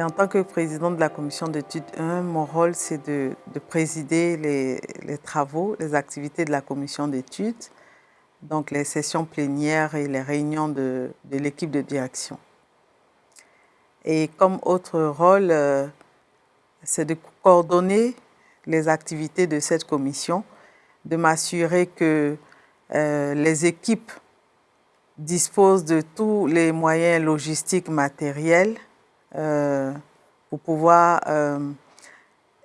Ben, en tant que présidente de la commission d'études 1, mon rôle c'est de, présider les, travaux, les activités de la commission d'études, donc les sessions plénières et les réunions de, l'équipe de direction. Et comme autre rôle, euh, c'est de coordonner les activités de cette commission, de m'assurer que euh, les équipes disposent de tous les moyens logistiques matériels euh, pour pouvoir euh,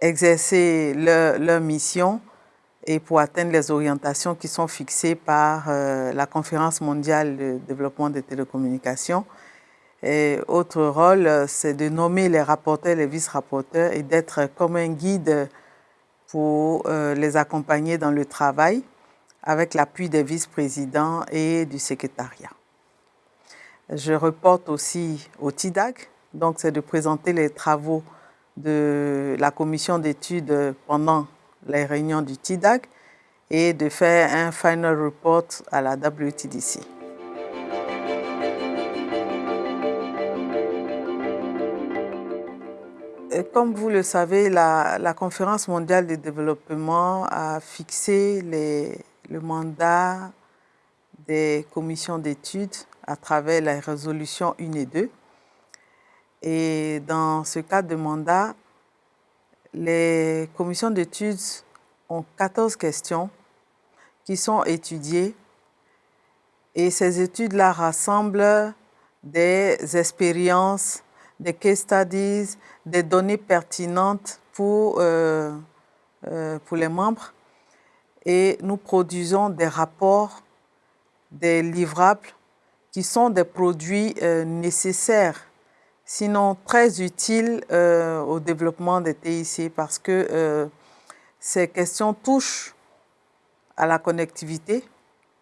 exercer leur, mission et pour atteindre les orientations qui sont fixées par la Conférence mondiale de développement des télécommunications. Et autre rôle, c'est de nommer les rapporteurs, les vice-rapporteurs et d'être comme un guide pour les accompagner dans le travail avec l'appui des vice-présidents et du secrétariat. Je reporte aussi au TIDAC, donc, c'est de présenter les travaux de la commission d'études pendant les réunions du TIDAC et de faire un final report à la WTDC. Comme vous le savez, la, Conférence mondiale de développement a fixé le mandat des commissions d'études à travers les résolutions 1 et 2. Et dans ce cadre de mandat, les commissions d'études ont 14 questions qui sont étudiées et ces études-là rassemblent des expériences, des case studies, des données pertinentes pour, euh, euh, pour les membres et nous produisons des rapports, des livrables qui sont des produits euh, nécessaires sinon très utile euh, au développement des TIC parce que ces questions touchent à la connectivité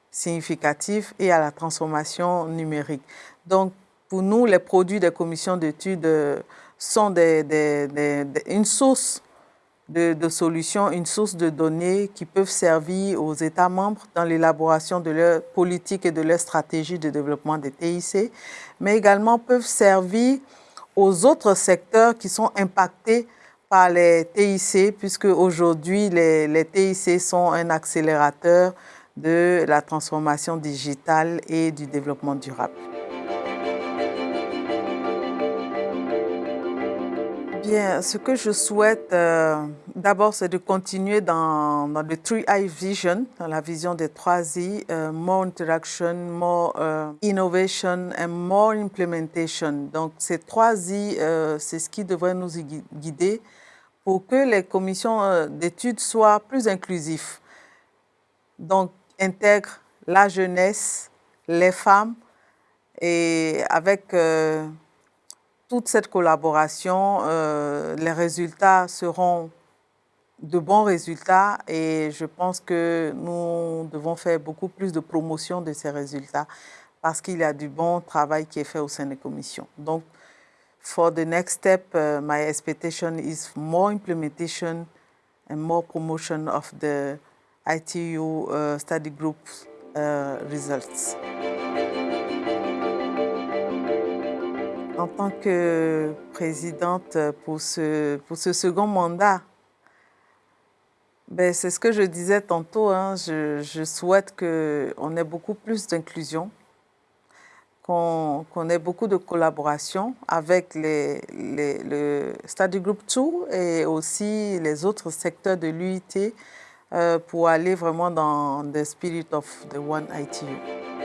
significative et à la transformation numérique. Donc, pour nous, les produits des commissions d'études euh, sont une source de, solutions, une source de données qui peuvent servir aux États membres dans l'élaboration de leur politique et de leur stratégie de développement des TIC, mais également peuvent servir aux autres secteurs qui sont impactés par les TIC, puisque aujourd'hui, les TIC sont un accélérateur de la transformation digitale et du développement durable. Bien, ce que je souhaite euh, d'abord, c'est de continuer dans, le Three Eye Vision, dans la vision des trois I, euh, more interaction, more euh, innovation and more implementation. Donc, ces trois I, c'est ce qui devrait nous guider pour que les commissions d'études soient plus inclusives. Donc, intègrent la jeunesse, les femmes, et avec toute cette collaboration, euh, les résultats seront de bons résultats et je pense que nous devons faire beaucoup plus de promotion de ces résultats parce qu'il y a du bon travail qui est fait au sein des commissions. Donc, for the next step, uh, my expectation is more implementation and more promotion of the ITU uh, study group uh, results. En tant que présidente pour ce, pour ce second mandat, ben, c'est ce que je disais tantôt, hein, je, souhaite qu'on ait beaucoup plus d'inclusion, qu'on ait beaucoup de collaboration avec les, le Study Group 2 et aussi les autres secteurs de l'UIT euh, pour aller vraiment dans the spirit of the One ITU.